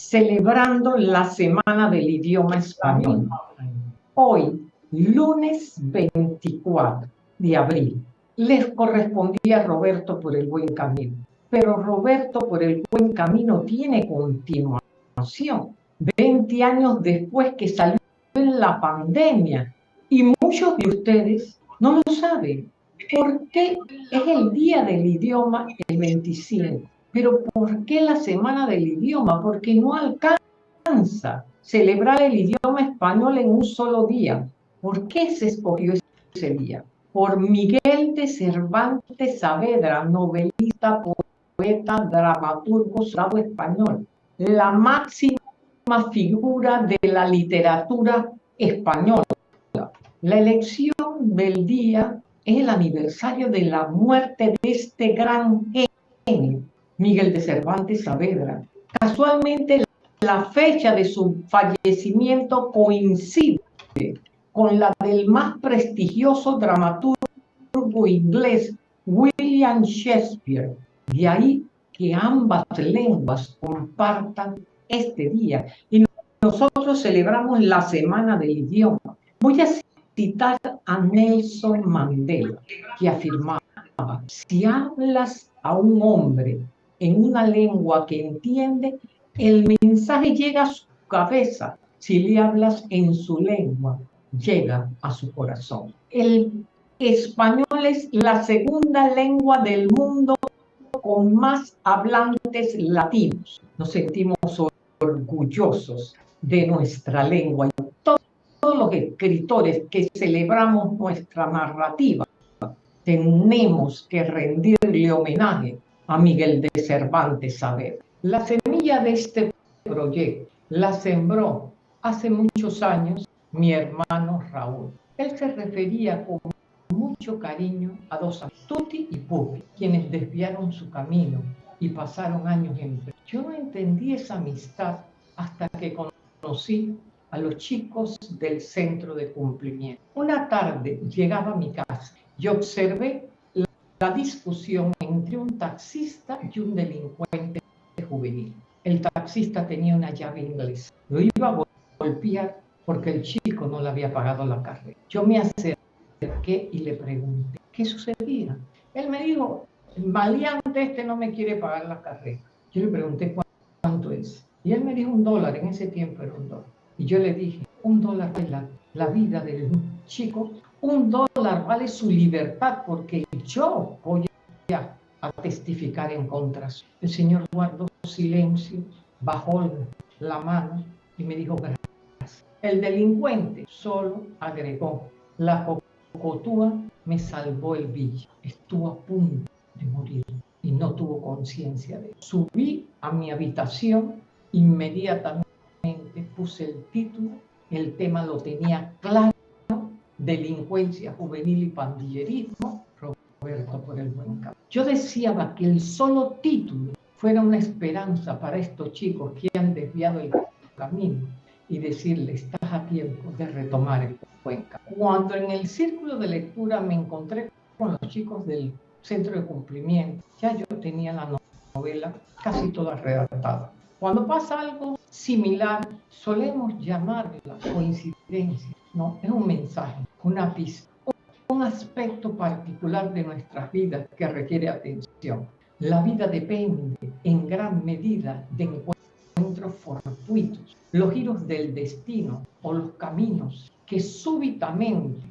celebrando la Semana del Idioma Español. Hoy, lunes 24 de abril, les correspondía a Roberto por el buen camino. Pero Roberto por el buen camino tiene continuación. 20 años después que salió en la pandemia. Y muchos de ustedes no lo saben. ¿Por qué es el día del idioma el 25? Pero ¿por qué la semana del idioma? Porque no alcanza celebrar el idioma español en un solo día. ¿Por qué se escogió ese día? Por Miguel de Cervantes Saavedra, novelista, poeta, dramaturgo slavo español, la máxima figura de la literatura española. La elección del día es el aniversario de la muerte de este gran genio, Miguel de Cervantes Saavedra. Casualmente, la fecha de su fallecimiento coincide con la del más prestigioso dramaturgo inglés William Shakespeare. De ahí que ambas lenguas compartan este día. Y nosotros celebramos la Semana del Idioma. Voy a citar a Nelson Mandela, que afirmaba, si hablas a un hombre en una lengua que entiende, el mensaje llega a su cabeza. Si le hablas en su lengua, llega a su corazón. El español es la segunda lengua del mundo con más hablantes latinos. Nos sentimos orgullosos de nuestra lengua y todos, los escritores que celebramos nuestra narrativa tenemos que rendirle homenaje a Miguel de Cervantes Saavedra. La semilla de este proyecto la sembró hace muchos años mi hermano Raúl. Él se refería con mucho cariño a dos Tuti y Pupi, quienes desviaron su camino y pasaron años en... Yo no entendí esa amistad hasta que conocí a los chicos del centro de cumplimiento. Una tarde llegaba a mi casa y observé la discusión entre un taxista y un delincuente juvenil. El taxista tenía una llave inglesa. Lo iba a golpear porque el chico no le había pagado la carrera. Yo me acerqué y le pregunté, ¿qué sucedía? Él me dijo, el maleante este no me quiere pagar la carrera. Yo le pregunté cuánto es. Y él me dijo un dólar, en ese tiempo era un dólar. Y yo le dije, un dólar vale la, la vida del chico, un dólar vale su libertad porque yo voy a, a testificar en contra. El Señor guardó silencio, bajó la mano y me dijo gracias. El delincuente solo agregó, la cocotúa me salvó el villa. Estuvo a punto de morir y no tuvo conciencia de eso. Subí a mi habitación, inmediatamente puse el título, el tema lo tenía claro, delincuencia juvenil y pandillerismo, por el buen camino. Yo deseaba que el solo título fuera una esperanza para estos chicos que han desviado el camino y decirle, estás a tiempo de retomar el buen camino. Cuando en el círculo de lectura me encontré con los chicos del centro de cumplimiento. Ya yo tenía la novela casi toda redactada. Cuando pasa algo similar, solemos llamarla coincidencia. No, es un mensaje, una pista, un aspecto particular de nuestras vidas que requiere atención. La vida depende en gran medida de encuentros fortuitos, los giros del destino o los caminos que súbitamente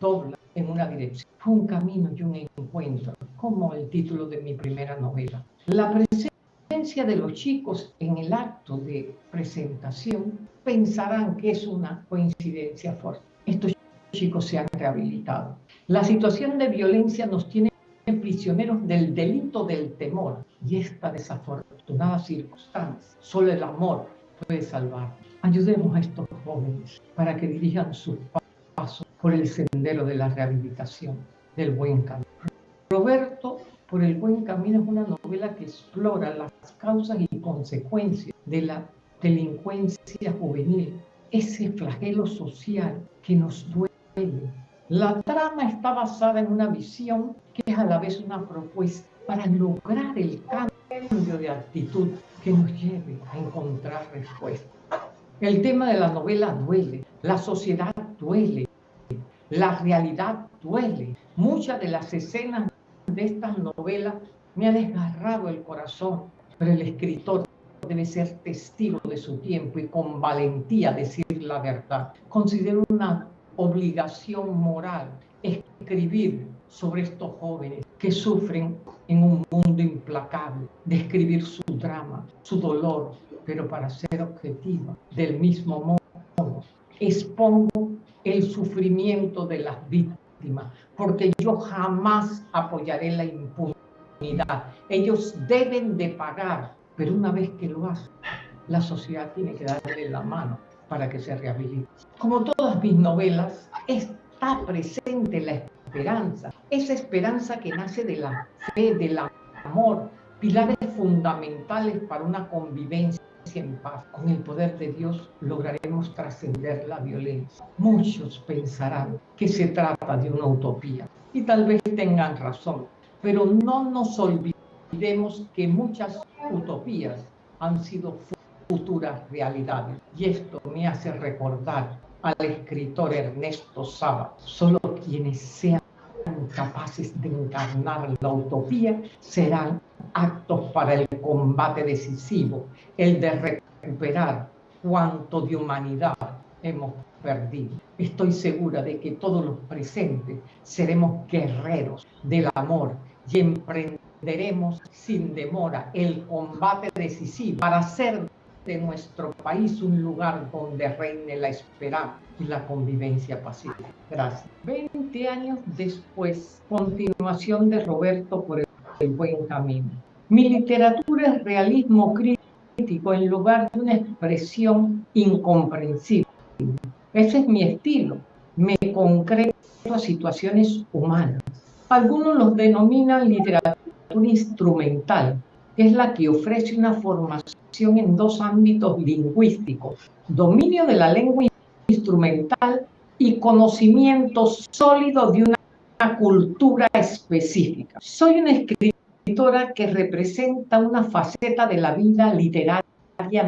doblan en una dirección. Fue un camino y un encuentro, como el título de mi primera novela. La presencia de los chicos en el acto de presentación pensarán que es una coincidencia fuerte. Estos chicos se han rehabilitado. La situación de violencia nos tiene prisioneros del delito del temor y esta desafortunada circunstancia. Solo el amor puede salvar. Ayudemos a estos jóvenes para que dirijan sus pasos por el sendero de la rehabilitación, del buen camino. Roberto, por el buen camino, es una novela que explora las causas y consecuencias de la delincuencia juvenil, ese flagelo social que nos duele. La trama está basada en una visión que es a la vez una propuesta para lograr el cambio de actitud que nos lleve a encontrar respuesta. El tema de la novela duele, la sociedad duele, la realidad duele. Muchas de las escenas de estas novelas me han desgarrado el corazón, pero el escritor debe ser testigo de su tiempo y con valentía decir la verdad. Considero una obligación moral escribir sobre estos jóvenes que sufren en un mundo implacable, describir su drama, su dolor, pero para ser objetiva, del mismo modo, expongo el sufrimiento de las víctimas, porque yo jamás apoyaré la impunidad. Ellos deben de pagar, pero una vez que lo hacen, la sociedad tiene que darle la mano para que se rehabilite. Como todas mis novelas, está presente la esperanza, esa esperanza que nace de la fe, del amor, pilares fundamentales para una convivencia en paz. Con el poder de Dios lograremos trascender la violencia. Muchos pensarán que se trata de una utopía y tal vez tengan razón, pero no nos olvidemos que muchas utopías han sido futuras realidades y esto me hace recordar al escritor Ernesto Saba. Solo quienes sean capaces de encarnar la utopía serán actos para el combate decisivo, el de recuperar cuanto de humanidad hemos perdido. Estoy segura de que todos los presentes seremos guerreros del amor y emprenderemos sin demora el combate decisivo para hacer de nuestro país un lugar donde reine la esperanza y la convivencia pacífica. Gracias. Veinte años después, continuación de Roberto por el buen camino. Mi literatura es realismo crítico en lugar de una expresión incomprensible. Ese es mi estilo. Me concreto a situaciones humanas. Algunos los denominan literatura instrumental, que es la que ofrece una formación en dos ámbitos lingüísticos, dominio de la lengua instrumental y conocimiento sólido de una cultura específica. Soy una escritora que representa una faceta de la vida literaria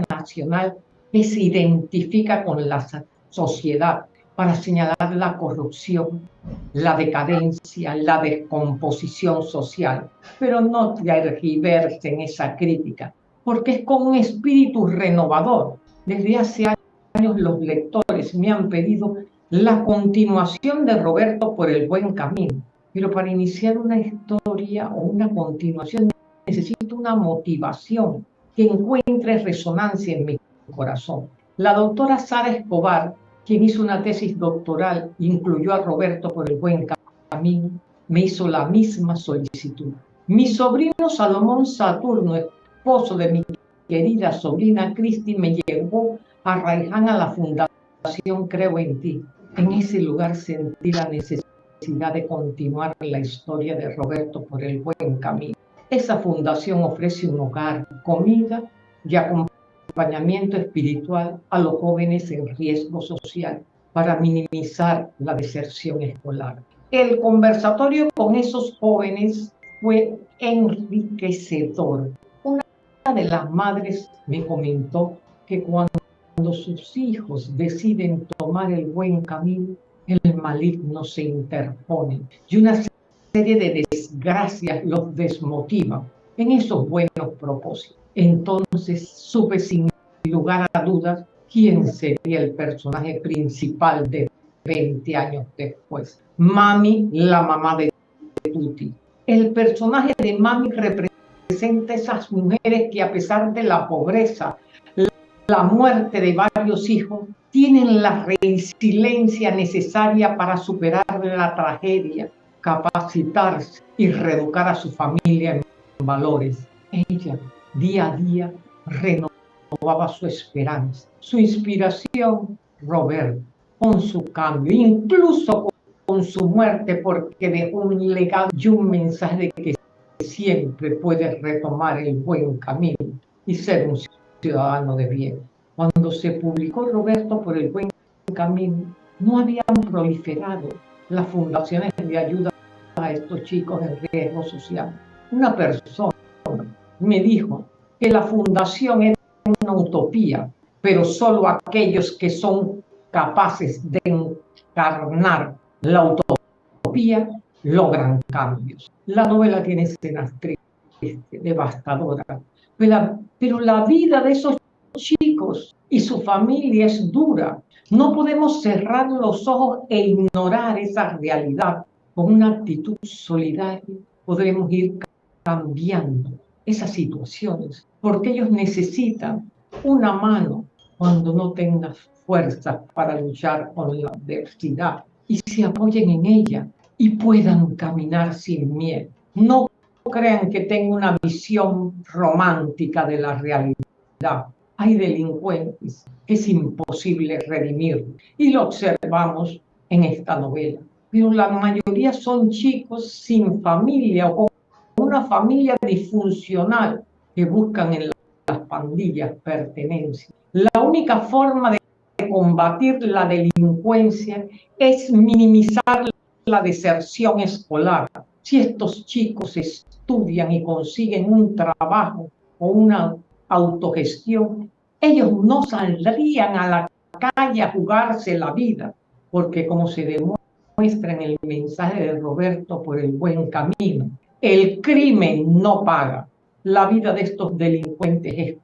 nacional que se identifica con la sociedad para señalar la corrupción, la decadencia, la descomposición social, pero no tergiverse en esa crítica, porque es con un espíritu renovador. Desde hace años los lectores me han pedido la continuación de Roberto por el buen camino, pero para iniciar una historia o una continuación necesito una motivación que encuentre resonancia en mi corazón. La doctora Sara Escobar quien hizo una tesis doctoral, incluyó a Roberto por el buen camino, me hizo la misma solicitud. Mi sobrino Salomón Saturno, esposo de mi querida sobrina Cristi, me llevó a Raiján a la fundación Creo en ti. En ese lugar sentí la necesidad de continuar la historia de Roberto por el buen camino. Esa fundación ofrece un hogar, comida y acompañamiento acompañamiento espiritual a los jóvenes en riesgo social para minimizar la deserción escolar. El conversatorio con esos jóvenes fue enriquecedor. Una de las madres me comentó que cuando sus hijos deciden tomar el buen camino, el maligno se interpone y una serie de desgracias los desmotiva en esos buenos propósitos. Entonces supe sin lugar a dudas quién sería el personaje principal de 20 años después. Mami, la mamá de Tuti. El personaje de Mami representa esas mujeres que a pesar de la pobreza, la muerte de varios hijos, tienen la resiliencia necesaria para superar la tragedia, capacitarse y reeducar a su familia en valores. Ella día a día renovaba su esperanza, su inspiración, Robert, con su cambio, incluso con su muerte, porque dejó un legado y un mensaje de que siempre puede retomar el buen camino y ser un ciudadano de bien. Cuando se publicó Roberto por el buen camino, no habían proliferado las fundaciones de ayuda a estos chicos en riesgo social. Una persona me dijo que la fundación era una utopía, pero solo aquellos que son capaces de encarnar la utopía logran cambios. La novela tiene escenas tristes, devastadoras, pero la vida de esos chicos y su familia es dura. No podemos cerrar los ojos e ignorar esa realidad. Con una actitud solidaria podremos ir cambiando esas situaciones, porque ellos necesitan una mano cuando no tengan fuerzas para luchar con la adversidad y se apoyen en ella y puedan caminar sin miedo. No crean que tengo una visión romántica de la realidad. Hay delincuentes que es imposible redimir y lo observamos en esta novela. Pero la mayoría son chicos sin familia o una familia disfuncional que buscan en las pandillas pertenencia. La única forma de combatir la delincuencia es minimizar la deserción escolar. Si estos chicos estudian y consiguen un trabajo o una autogestión, ellos no saldrían a la calle a jugarse la vida, porque como se demuestra en el mensaje de Roberto por el buen camino, el crimen no paga. La vida de estos delincuentes es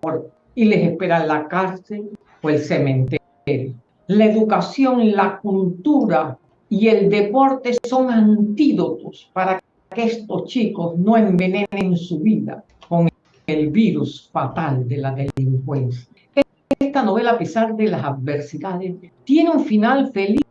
corta y les espera la cárcel o el cementerio. La educación, la cultura y el deporte son antídotos para que estos chicos no envenenen su vida con el virus fatal de la delincuencia. Esta novela, a pesar de las adversidades, tiene un final feliz.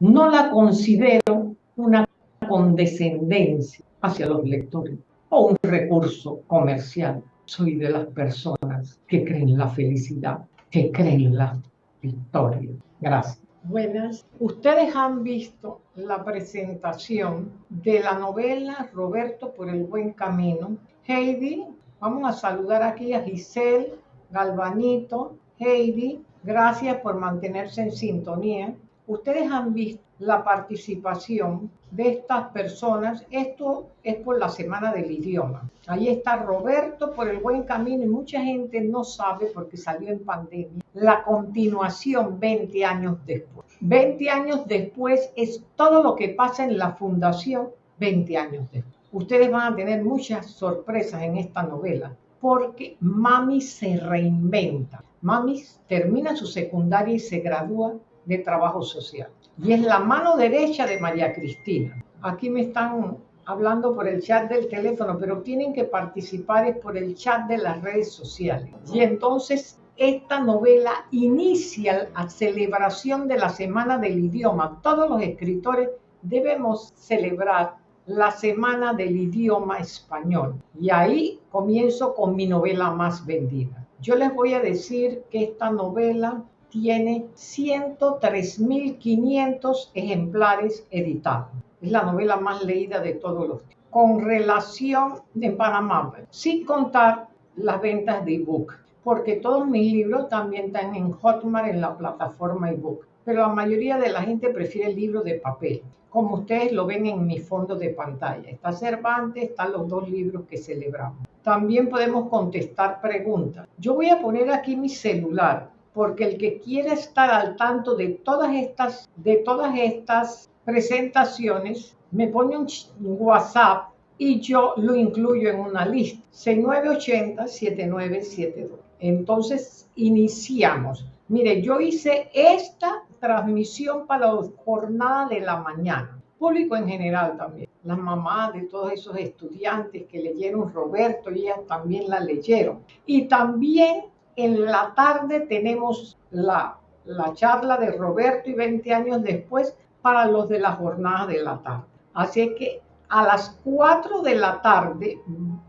No la considero una condescendencia hacia los lectores o un recurso comercial. Soy de las personas que creen la felicidad, que creen la victoria. Gracias. Buenas. Ustedes han visto la presentación de la novela Roberto por el buen camino. Heidi, vamos a saludar aquí a Giselle, Galvanito, Heidi. Gracias por mantenerse en sintonía. Ustedes han visto la participación de estas personas. Esto es por la Semana del Idioma. Ahí está Roberto por el buen camino y mucha gente no sabe porque salió en pandemia. La continuación 20 años después. 20 años después es todo lo que pasa en la fundación 20 años después. Ustedes van a tener muchas sorpresas en esta novela porque Mami se reinventa. Mami termina su secundaria y se gradúa de trabajo social y es la mano derecha de María Cristina. Aquí me están hablando por el chat del teléfono, pero tienen que participar es por el chat de las redes sociales. Y entonces esta novela inicia la celebración de la Semana del Idioma. Todos los escritores debemos celebrar la Semana del Idioma Español. Y ahí comienzo con mi novela más vendida. Yo les voy a decir que esta novela tiene 103.500 ejemplares editados. Es la novela más leída de todos los tiempos. Con relación en Panamá, sin contar las ventas de ebook, porque todos mis libros también están en Hotmart en la plataforma ebook, pero la mayoría de la gente prefiere el libro de papel, como ustedes lo ven en mi fondo de pantalla. Está Cervantes, están los dos libros que celebramos. También podemos contestar preguntas. Yo voy a poner aquí mi celular porque el que quiere estar al tanto de todas estas, de todas estas presentaciones, me pone un WhatsApp y yo lo incluyo en una lista. 6980-7972. Entonces, iniciamos. Mire, yo hice esta transmisión para la jornada de la mañana. Público en general también. Las mamás de todos esos estudiantes que leyeron Roberto y ellas también la leyeron. Y también en la tarde tenemos la, la charla de Roberto y 20 años después para los de la jornada de la tarde. Así que a las 4 de la tarde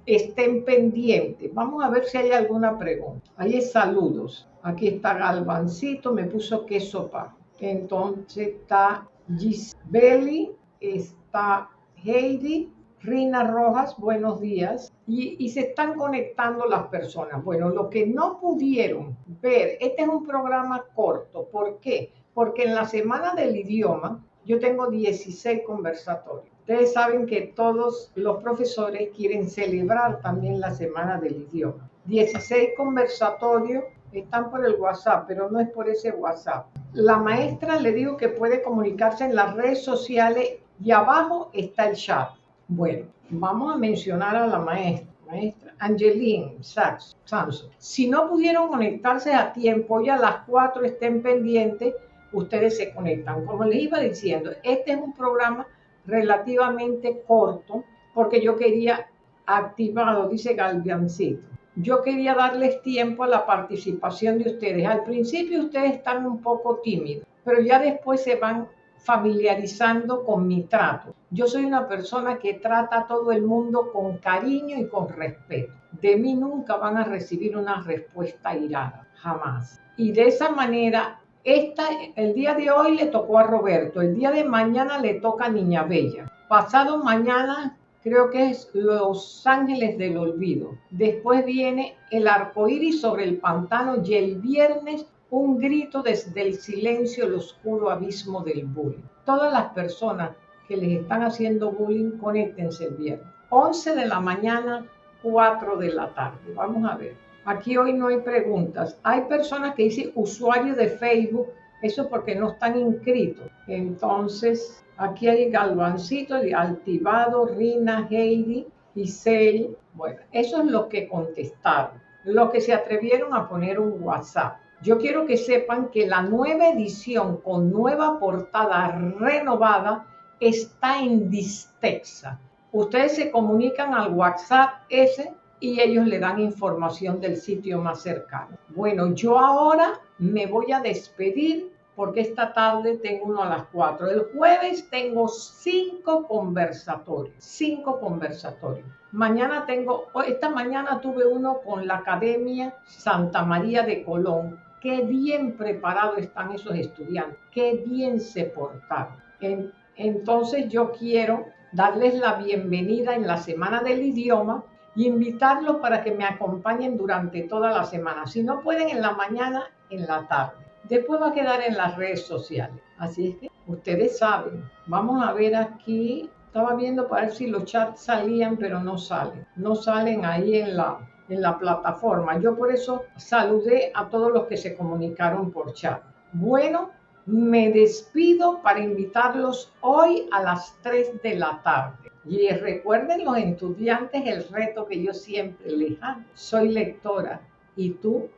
estén pendientes. Vamos a ver si hay alguna pregunta. Ahí es saludos. Aquí está Galvancito, me puso queso pa. Entonces está Gisbeli, está Heidi, Rina Rojas, buenos días. Y, se están conectando las personas. Bueno, lo que no pudieron ver, este es un programa corto. ¿Por qué? Porque en la Semana del Idioma yo tengo 16 conversatorios. Ustedes saben que todos los profesores quieren celebrar también la Semana del Idioma. 16 conversatorios están por el WhatsApp, pero no es por ese WhatsApp. La maestra le digo que puede comunicarse en las redes sociales y abajo está el chat. Bueno, vamos a mencionar a la maestra, maestra Angeline Sachs. Si no pudieron conectarse a tiempo, ya a las 4 estén pendientes, ustedes se conectan. Como les iba diciendo, este es un programa relativamente corto porque yo quería activado, dice Galviancito. Yo quería darles tiempo a la participación de ustedes. Al principio ustedes están un poco tímidos, pero ya después se van familiarizando con mi trato. Yo soy una persona que trata a todo el mundo con cariño y con respeto. De mí nunca van a recibir una respuesta irada, jamás. Y de esa manera, esta, el día de hoy le tocó a Roberto, el día de mañana le toca a Niña Bella. Pasado mañana creo que es Los Ángeles del Olvido. Después viene El arco iris sobre el pantano y el viernes un grito desde el silencio, el oscuro abismo del bullying. Todas las personas que les están haciendo bullying, conéctense el viernes. 11 de la mañana, 4 de la tarde. Vamos a ver. Aquí hoy no hay preguntas. Hay personas que dicen usuario de Facebook, eso porque no están inscritos. Entonces, aquí hay Galvancito, Altivado, Rina, Heidi, Giselle. Bueno, eso es lo que contestaron. Lo que se atrevieron a poner un WhatsApp. Yo quiero que sepan que la nueva edición con nueva portada renovada está en Distexa. Ustedes se comunican al WhatsApp ese y ellos le dan información del sitio más cercano. Bueno, yo ahora me voy a despedir porque esta tarde tengo uno a las 4. El jueves tengo cinco conversatorios, cinco conversatorios. Mañana tengo, esta mañana tuve uno con la Academia Santa María de Colón qué bien preparados están esos estudiantes, qué bien se portaron. entonces yo quiero darles la bienvenida en la Semana del Idioma y invitarlos para que me acompañen durante toda la semana. Si no pueden en la mañana, en la tarde. Después va a quedar en las redes sociales. Así es que ustedes saben. Vamos a ver aquí. Estaba viendo para ver si los chats salían, pero no salen. No salen ahí en la, en la plataforma. Yo por eso saludé a todos los que se comunicaron por chat. Bueno, me despido para invitarlos hoy a las 3 de la tarde. Y recuerden los estudiantes el reto que yo siempre les hago. Soy lectora. ¿Y tú?